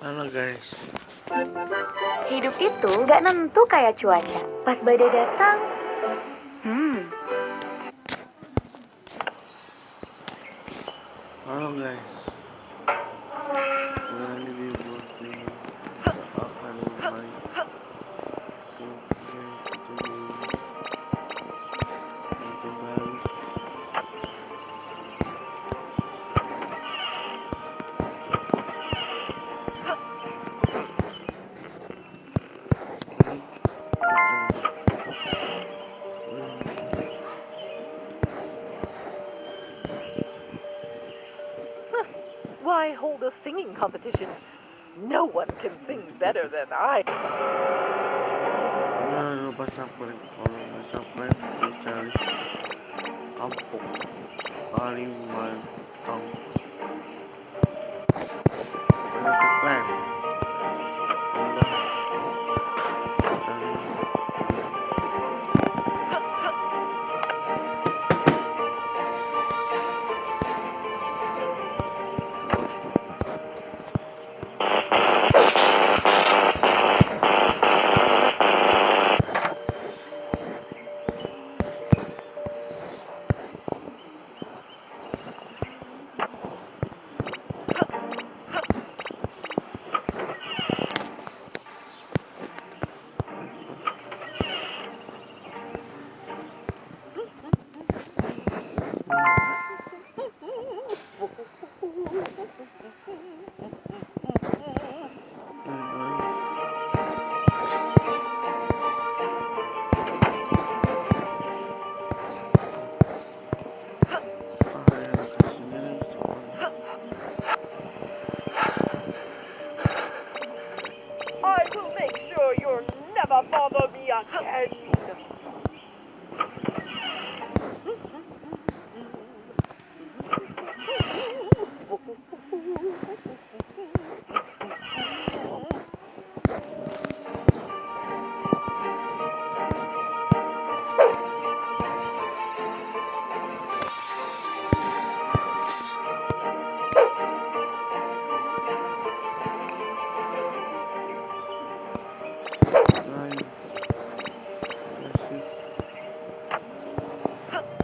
Halo guys. Hidup itu gak nentu kayak cuaca. Pas badai datang, hmm, Why hold a singing competition? No one can sing better than I. sure you'll never bother me again.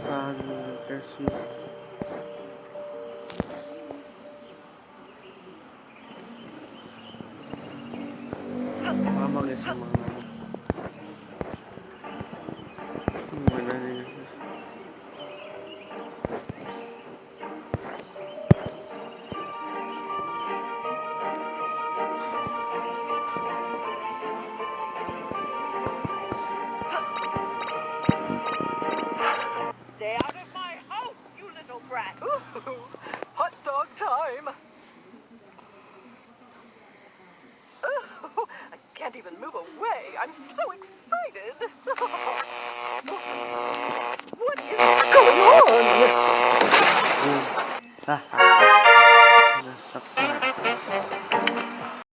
あ難しい。天毛様。Dog time. Ooh, I can't even move away. I'm so excited. what is going on?